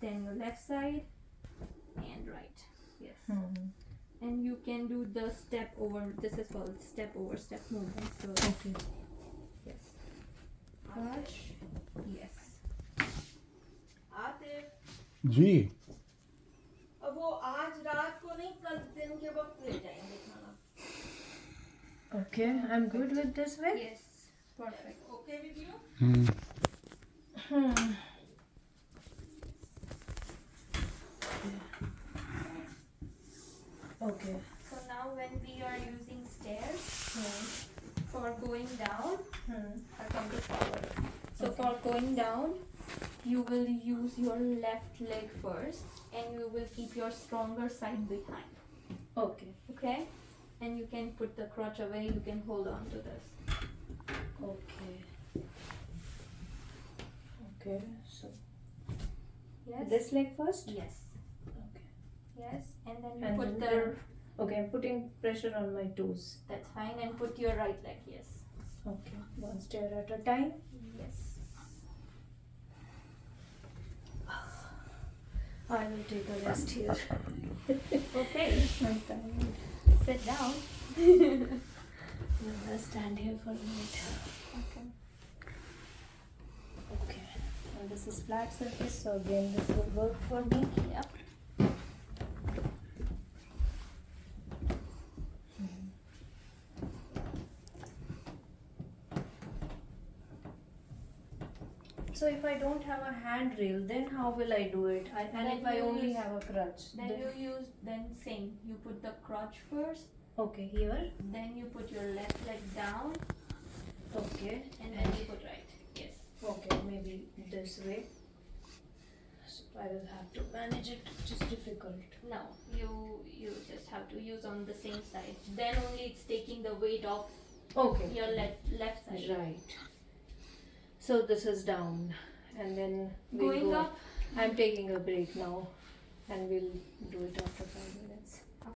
then your left side and right yes Hmm. and you can do the step over this is called step over step movement so Okay. yes crotch yes Atif जी अब वो आज रात को नहीं कल दिन के वक्त ले जाएंगे खाना Okay. I'm good with this way. yes perfect okay with you hmm, Okay. so now when we are using stairs Hmm. for going down Hmm. I'll come to forward. So for going down, you will use your left leg first and you will keep your stronger side behind. Okay. Okay? And you can put the crotch away, you can hold on to this. Okay. Okay. So Yes? this leg first. Yes. Yes. And then you And put then- the Okay. I'm putting pressure on my toes. that's fine and put your right leg, yes. Okay. One stair at a time. Yes. I will take a rest here. Okay. I'm tired. Sit down. I'll stand here for a minute. Okay. Okay. And this is flat surface, so again this will work for me. Yep. So if I don't have a handrail, then how will I do it? I, and Then if I only use- have a crutch, Then then, you use then same. You put the crutch first, okay here, then you put your left leg down okay, and then you put right. Yes. okay, maybe this way. So I will have to manage it, which is difficult. No, you you just have to use on the same side. Then only it's taking the weight off Okay. your left left side. Right. So this is down, and then we'll Going go. up, I'm taking a break now, and we'll do it after five minutes.